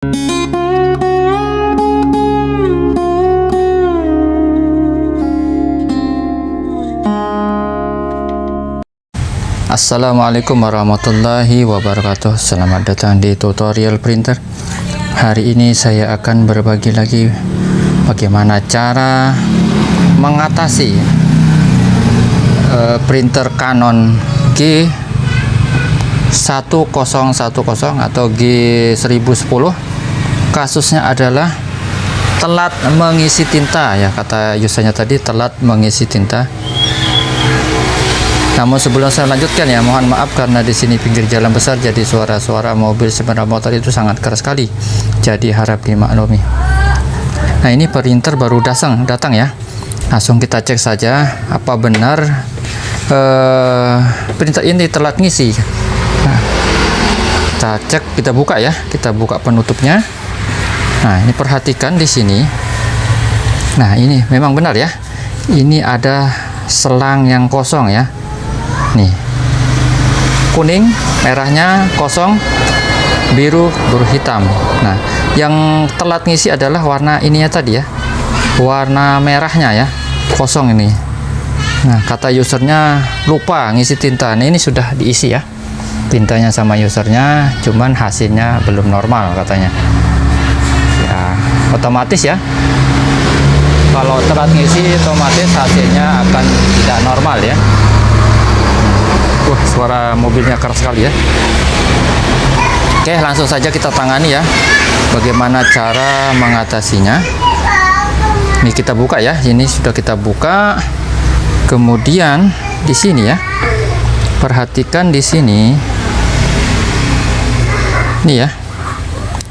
Assalamualaikum warahmatullahi wabarakatuh. Selamat datang di tutorial printer. Hari ini saya akan berbagi lagi Bagaimana cara mengatasi uh, printer Canon G1010 atau G1010 Kasusnya adalah telat mengisi tinta ya kata usernya tadi telat mengisi tinta namun sebelum saya lanjutkan ya, mohon maaf karena di sini pinggir jalan besar jadi suara-suara mobil sepeda motor itu sangat keras sekali. Jadi harap dimaklumi. Nah, ini printer baru datang, datang ya. Langsung kita cek saja apa benar uh, printer ini telat ngisi. Nah, kita cek, kita buka ya. Kita buka penutupnya. Nah, ini perhatikan di sini. Nah, ini memang benar ya. Ini ada selang yang kosong ya. Nih. Kuning merahnya kosong biru biru hitam. Nah yang telat ngisi adalah warna ininya tadi ya. Warna merahnya ya. Kosong ini. Nah kata usernya lupa ngisi tinta. Nah, ini sudah diisi ya. Tintanya sama usernya cuman hasilnya belum normal katanya ya otomatis ya kalau telat ngisi otomatis hasilnya akan tidak normal ya Wah, suara mobilnya keras sekali ya. Oke, langsung saja kita tangani ya. Bagaimana cara mengatasinya? Ini kita buka ya. Ini sudah kita buka. Kemudian di sini ya. Perhatikan di sini. Ini ya.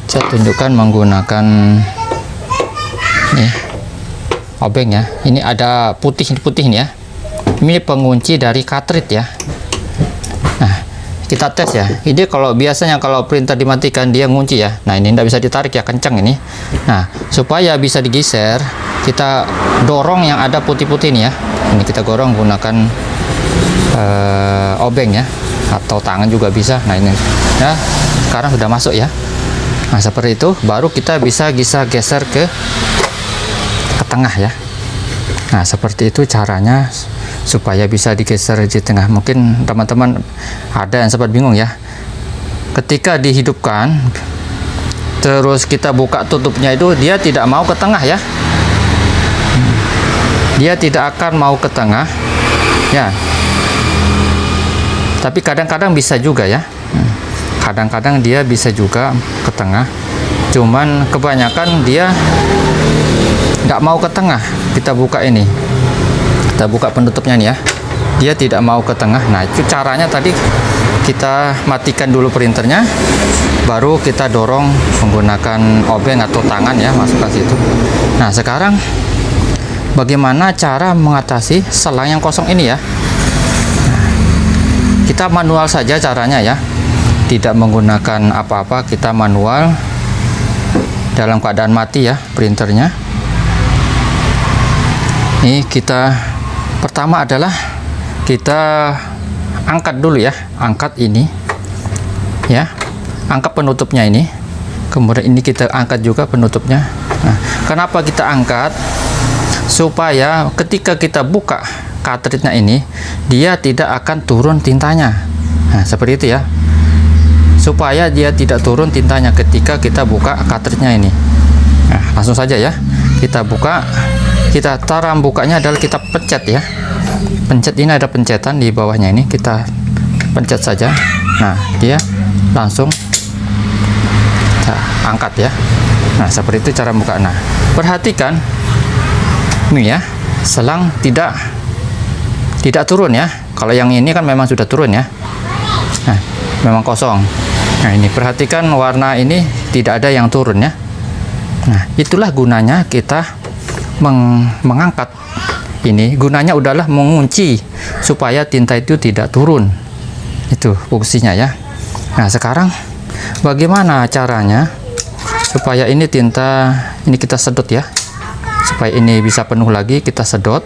Saya tunjukkan menggunakan nih obeng ya. Ini ada putih-putih nih ya. Ini pengunci dari cartridge ya. Kita tes ya. Ini kalau biasanya kalau printer dimatikan dia ngunci ya. Nah ini tidak bisa ditarik ya kencang ini. Nah supaya bisa digeser kita dorong yang ada putih-putih ini ya. Ini kita dorong gunakan uh, obeng ya. Atau tangan juga bisa. Nah ini ya sekarang sudah masuk ya nah seperti itu baru kita bisa bisa geser ke ke tengah ya. Nah seperti itu caranya supaya bisa digeser di tengah. Mungkin teman-teman ada yang sempat bingung ya. Ketika dihidupkan terus kita buka tutupnya itu dia tidak mau ke tengah ya. Dia tidak akan mau ke tengah ya. Tapi kadang-kadang bisa juga ya kadang-kadang dia bisa juga ke tengah. Cuman kebanyakan dia nggak mau ke tengah. Kita buka ini. Kita buka penutupnya nih ya. Dia tidak mau ke tengah. Nah itu caranya tadi kita matikan dulu printernya baru kita dorong menggunakan obeng atau tangan ya masukkan situ. Nah sekarang bagaimana cara mengatasi selang yang kosong ini ya? Nah, kita manual saja caranya ya tidak menggunakan apa-apa kita manual dalam keadaan mati ya printernya. Ini kita pertama adalah kita angkat dulu ya angkat ini ya angkat penutupnya ini. Kemudian ini kita angkat juga penutupnya. Nah, kenapa kita angkat? Supaya ketika kita buka cartridge-nya ini dia tidak akan turun tintanya. Nah seperti itu ya supaya dia tidak turun tintanya ketika kita buka cartridge-nya ini. Nah langsung saja ya. Kita buka kita cara bukanya adalah kita pencet ya. Pencet ini ada pencetan di bawahnya ini. Kita pencet saja. Nah dia langsung kita angkat ya. Nah seperti itu cara buka. Nah perhatikan ini ya. Selang tidak tidak turun ya. Kalau yang ini kan memang sudah turun ya. Nah memang kosong nah ini perhatikan warna ini tidak ada yang turun ya. Nah itulah gunanya kita meng mengangkat ini. Gunanya udahlah mengunci supaya tinta itu tidak turun. Itu fungsinya ya. Nah sekarang bagaimana caranya supaya ini tinta ini kita sedot ya? Supaya ini bisa penuh lagi kita sedot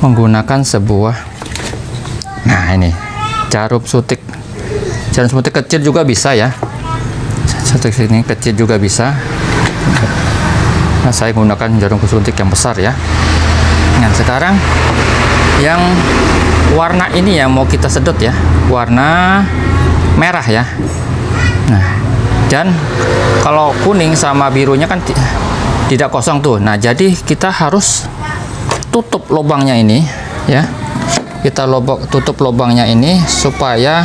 menggunakan sebuah nah ini jarum sutik jarum sutik kecil juga bisa ya. Satu sini kecil juga bisa. Nah saya gunakan jarum kesuntik yang besar ya. Nah sekarang yang warna ini ya mau kita sedot ya. Warna merah ya. Nah dan kalau kuning sama birunya kan tidak kosong tuh. Nah jadi kita harus tutup lubangnya ini ya. Kita lobok tutup lubangnya ini supaya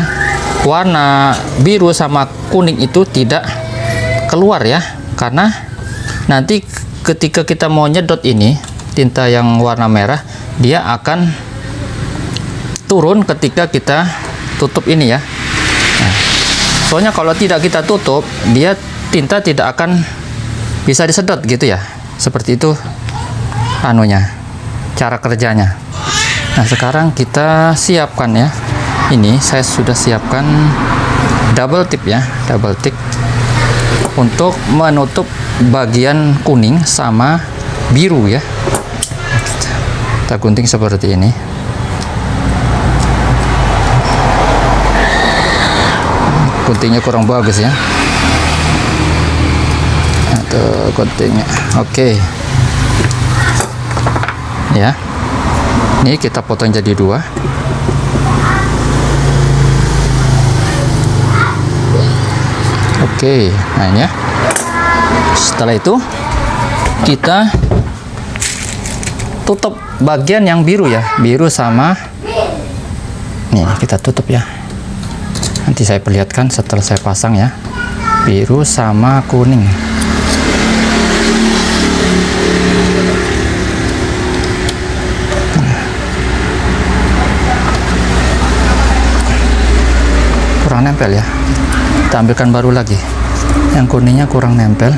warna biru sama kuning itu tidak keluar ya. Karena nanti ketika kita mau nyedot ini tinta yang warna merah dia akan turun ketika kita tutup ini ya. Nah, soalnya kalau tidak kita tutup dia tinta tidak akan bisa disedot gitu ya. Seperti itu anunya cara kerjanya. Nah sekarang kita siapkan ya ini saya sudah siapkan double tip ya double tip untuk menutup bagian kuning sama biru ya. Kita gunting seperti ini. Guntingnya kurang bagus ya. Atau guntingnya. Oke. Ya. Ini kita potong jadi dua oke nah ya. Setelah itu kita tutup bagian yang biru ya. Biru sama nih kita tutup ya. Nanti saya perlihatkan setelah saya pasang ya. Biru sama kuning. Kurang nempel ya. Kita ambilkan baru lagi yang kuningnya kurang nempel.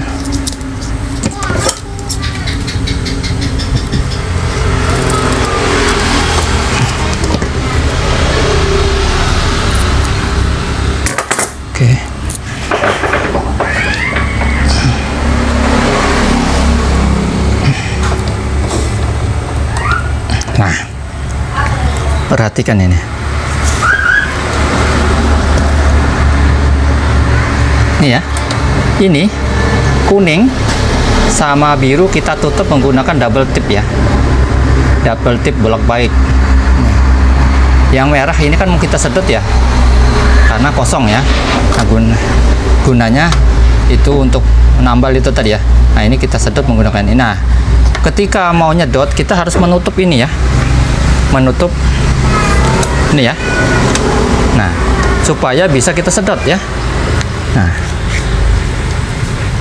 Nah perhatikan ini. Nih ya ini kuning sama biru kita tutup menggunakan double tip ya. Double tip bolak baik yang merah ini kan mau kita sedot ya karena kosong ya. Nah, gun gunanya itu untuk menambal itu tadi ya. Nah ini kita sedot menggunakan ini. Nah ketika mau nyedot kita harus menutup ini ya. Menutup ini ya. Nah supaya bisa kita sedot ya. Nah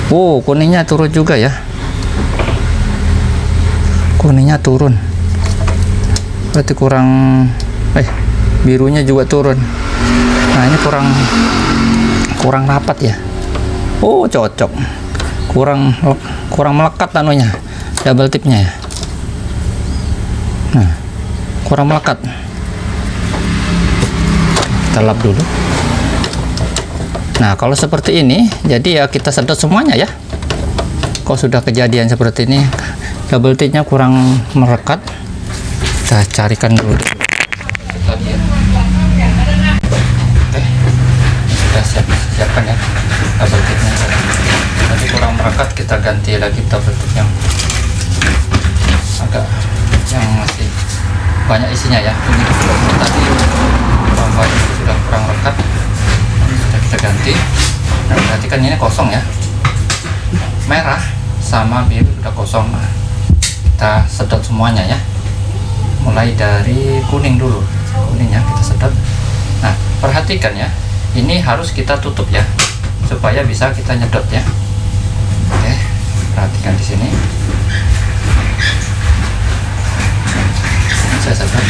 wow kuningnya turun juga ya. Kuningnya turun. Berarti kurang eh birunya juga turun. Nah ini kurang kurang rapat ya. Oh cocok. Kurang kurang melekat anunya double tipnya ya. Nah kurang melekat. Kita lap dulu Nah, kalau seperti ini, jadi ya kita sedot semuanya ya. Kalau sudah kejadian seperti ini, double tipnya kurang merekat, kita carikan dulu. Sudah siap, siapkan ya double tipnya. Tadi kurang merekat, kita ganti lagi double tip yang agak yang masih banyak isinya ya. Ini tadi sudah kurang rekat kita ganti. Nah perhatikan ini kosong ya. Merah sama biru sudah kosong. Nah, kita sedot semuanya ya. Mulai dari kuning dulu. Kuningnya kita sedot. Nah perhatikan ya. Ini harus kita tutup ya supaya bisa kita nyedot ya. Oke perhatikan di sini. Saya sedot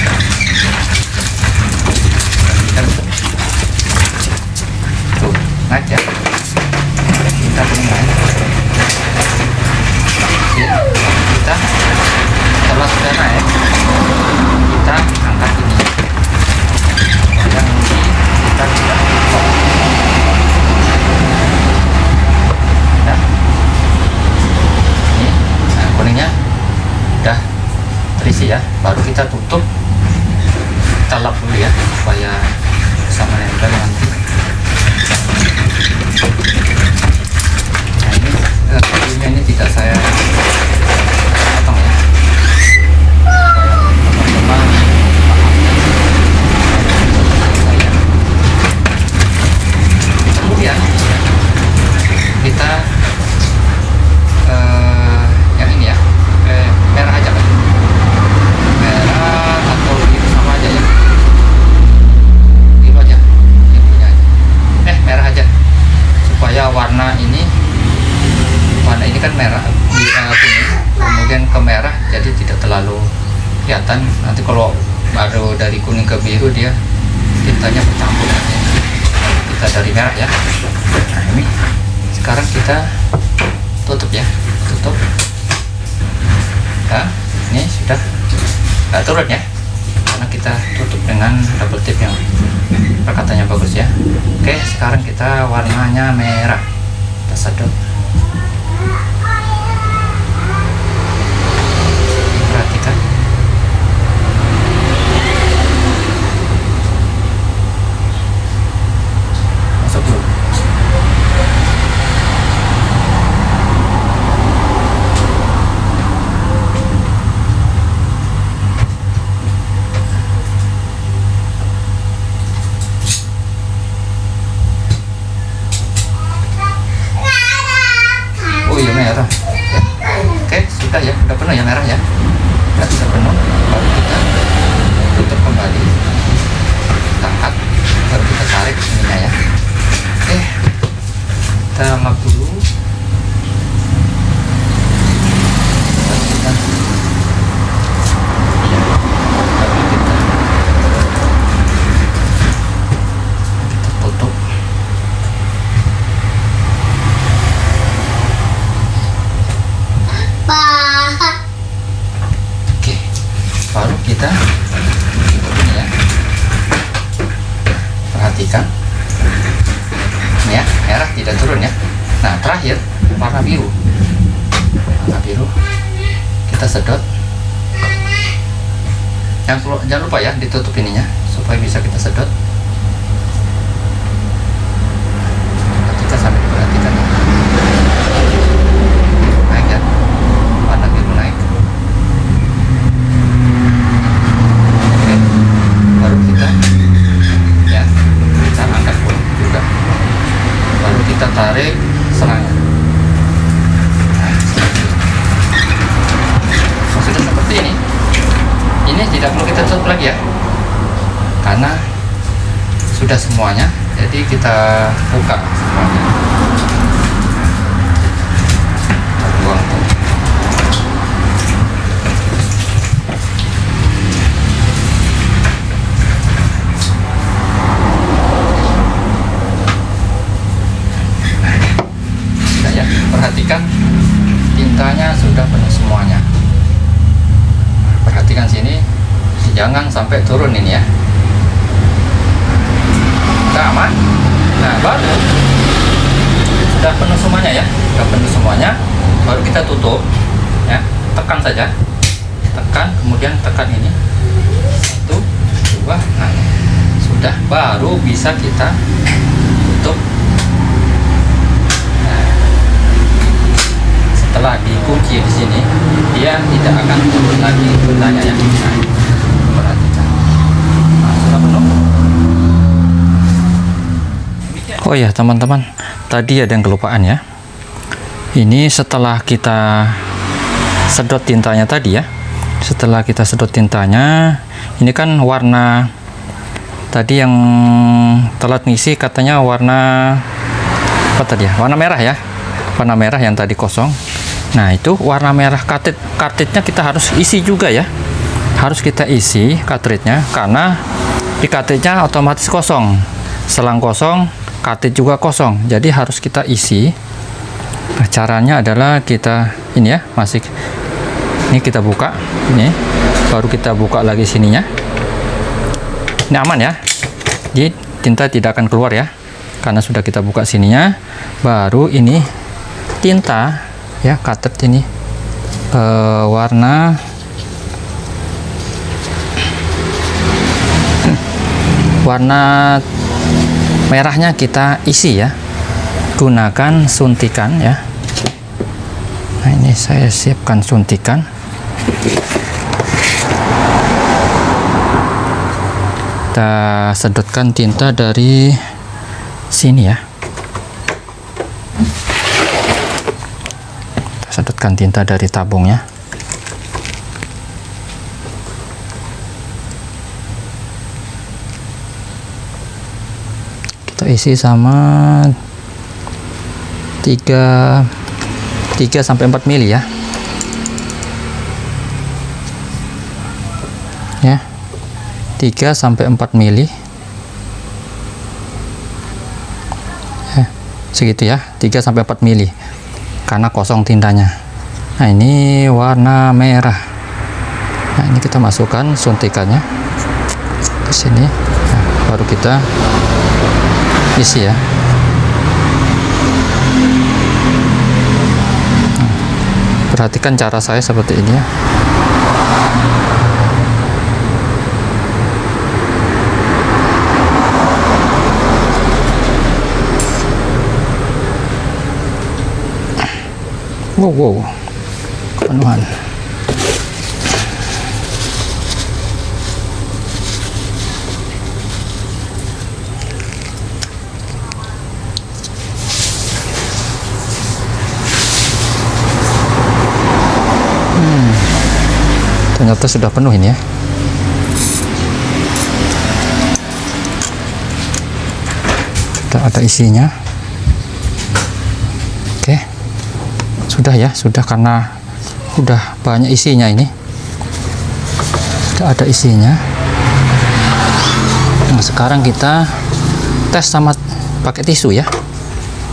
ya kita kuning naik kita setelah sudah naik kita angkat ini. Yang ini kita tidak nah. Ini nah kuningnya udah terisi ya. Baru kita tutup kita lap dulu ya supaya sama nempel nanti ini kan merah di- eh, kuning kemudian ke merah jadi tidak terlalu kelihatan nanti kalau baru dari kuning ke biru dia tintanya bercampur. Kita dari merah ya. Nah ini. Sekarang kita tutup ya. Tutup. Ya ini sudah nggak turun ya. Karena kita tutup dengan double tip yang perkatanya bagus ya. Oke sekarang kita warnanya merah. Kita sedot perhatikan masuk dulu oh iya merah ya. oke sudah ya udah penuh ya merah ya udah sudah penuh baru kita tutup kembali kita angkat baru kita tarik ininya ya oke kita lap dulu baru kita ya baru kita kita tutup Oke, baru kita tutup ini ya. Perhatikan, ini ya merah tidak turun ya. Nah terakhir warna biru, warna biru kita sedot. Jangan, kelu- jangan lupa ya ditutup ininya supaya bisa kita sedot. Perhatikan sampai diperhatikan ya. Naik ya, warna biru naik. Oke, baru kita ya kita angkat pun juga baru kita tarik serangnya Nah, seperti ini. sudah seperti ini ini tidak perlu kita tutup lagi ya karena sudah semuanya jadi kita buka semuanya Kita buang tuh. Sudah ya, perhatikan tintanya sudah penuh semuanya. Perhatikan sini, jangan sampai turun ini ya. Kita aman. Nah, baru sudah penuh semuanya ya, sudah penuh semuanya. Baru kita tutup, ya, tekan saja, tekan, kemudian tekan ini satu, dua, nah, sudah baru bisa kita tutup setelah dikunci di sini dia tidak akan turun lagi ya nah, nah, sudah penuh oh ya teman-teman tadi ada yang kelupaan ya. Ini setelah kita sedot tintanya tadi ya. Setelah kita sedot tintanya ini kan warna tadi yang telat ngisi katanya warna apa tadi ya? Warna merah ya. Warna merah yang tadi kosong nah itu warna merah kartrid kartridnya kita harus isi juga ya. Harus kita isi kartridnya karena di kartridnya otomatis kosong. Selang kosong kartrid juga kosong. Jadi harus kita isi. Nah, caranya adalah kita ini ya masih ini kita buka ini baru kita buka lagi sininya. Ini aman ya. Jadi tinta tidak akan keluar ya karena sudah kita buka sininya. Baru ini tinta ya katet ini. Eh, warna. Warna merahnya kita isi ya. Gunakan suntikan ya. Nah ini saya siapkan suntikan. Kita sedotkan tinta dari sini ya sedotkan tinta dari tabungnya. Kita isi sama tiga 3 sampai 4 mili ya. Ya 3 sampai 4 mili. Ya, segitu ya 3 sampai 4 mili karena kosong tintanya nah ini warna merah. Nah ini kita masukkan suntikannya ke sini. Nah, baru kita isi ya. Nah, perhatikan cara saya seperti ini ya wow wow. Penuhan. Hmm. ternyata sudah penuh ini ya. Sudah ada isinya sudah ya sudah karena udah banyak isinya ini. Sudah ada isinya. Nah sekarang kita tes sama pakai tisu ya.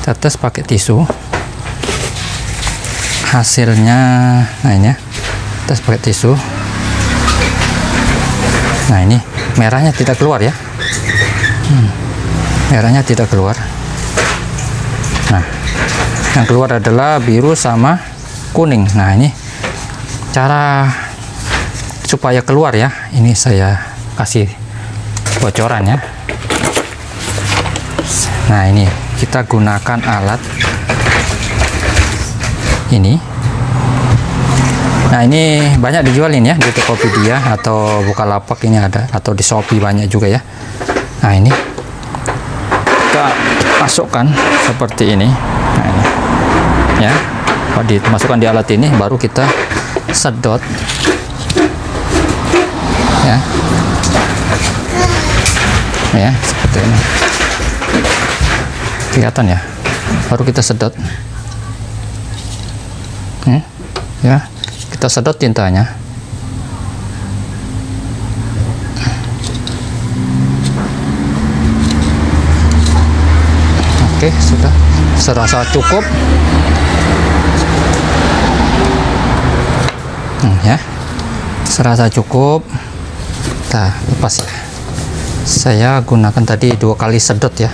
Kita tes pakai tisu. Hasilnya nah ini ya tes pakai tisu. Nah ini merahnya tidak keluar ya. Hmm, merahnya tidak keluar yang keluar adalah biru sama kuning. Nah ini cara supaya keluar ya. Ini saya kasih bocoran ya. Nah ini kita gunakan alat ini. Nah ini banyak dijualin ya di Tokopedia atau Bukalapak ini ada atau di Shopee banyak juga ya. Nah ini kita masukkan seperti ini. ini ya. Dimasukkan di alat ini baru kita sedot. Ya. Ya seperti ini. Kelihatan ya? Baru kita sedot. Hmm, ya kita sedot tintanya. Oke sudah. Serasa cukup hmm, ya. Serasa cukup. Kita lepas ya. Saya gunakan tadi dua kali sedot ya.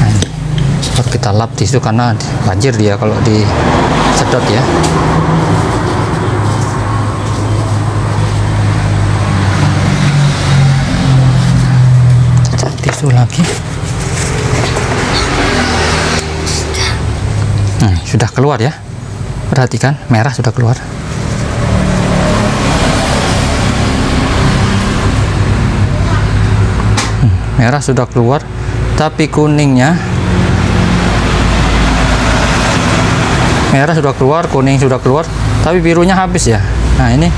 Nah, kita lap tisu karena banjir dia kalau di sedot ya. Tisu lagi. Hmm, sudah keluar ya perhatikan merah sudah keluar. Hmm, merah sudah keluar tapi kuningnya merah sudah keluar kuning sudah keluar tapi birunya habis ya. Nah ini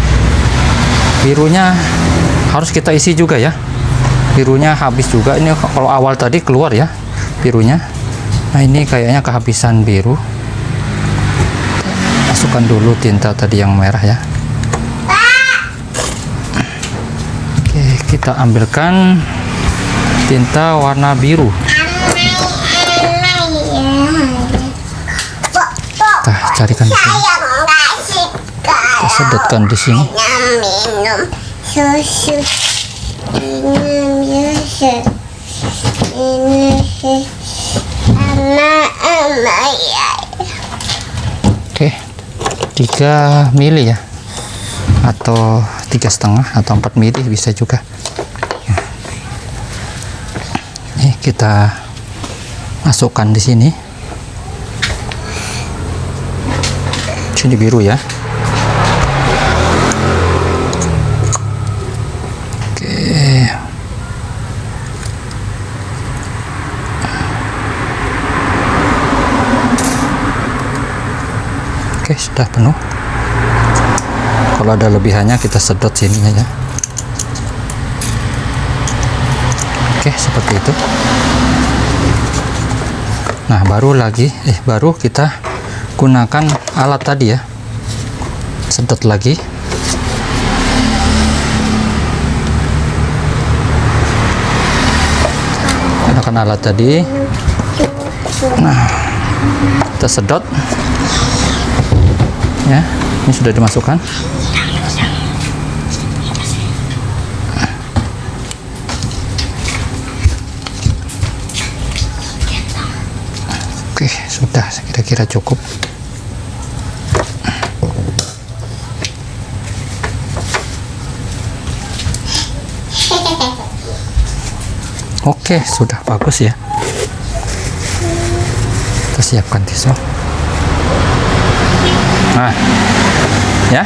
birunya harus kita isi juga ya. Birunya habis juga. Ini kalau awal tadi keluar ya birunya. Nah ini kayaknya kehabisan biru masukkan dulu tinta tadi yang merah ya oke kita ambilkan tinta warna biru kita carikan di sini kita sedotkan di sini susu minum susu minum susu ya 3 mili ya. Atau tiga setengah atau 4 mili bisa juga. Ya. ini kita masukkan di sini. Sini biru ya oke oke sudah penuh. Kalau ada lebihannya kita sedot sininya ya. Oke seperti itu. Nah baru lagi eh baru kita gunakan alat tadi ya. Sedot lagi. Gunakan alat tadi. Nah kita sedot ya ini sudah dimasukkan oke sudah kira-kira cukup Oke, sudah bagus ya. Kita siapkan tisu. Nah, ya.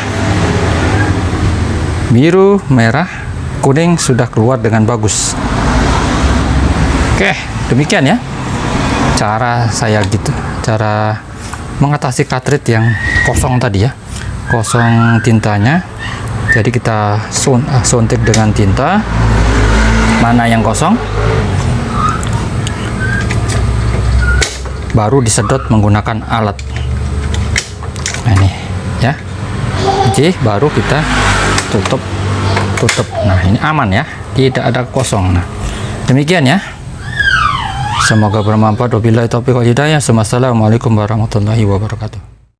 Biru, merah, kuning sudah keluar dengan bagus. Oke, demikian ya. Cara saya gitu, cara mengatasi cartridge yang kosong tadi ya. Kosong tintanya. Jadi kita ah, suntik dengan tinta mana yang kosong baru disedot menggunakan alat nah ini ya. Jadi baru kita tutup tutup. Nah ini aman ya. Tidak ada kosong. Nah demikian ya. Semoga bermanfaat. Wabillahi taufiq wal hidayah. Warahmatullahi wabarakatuh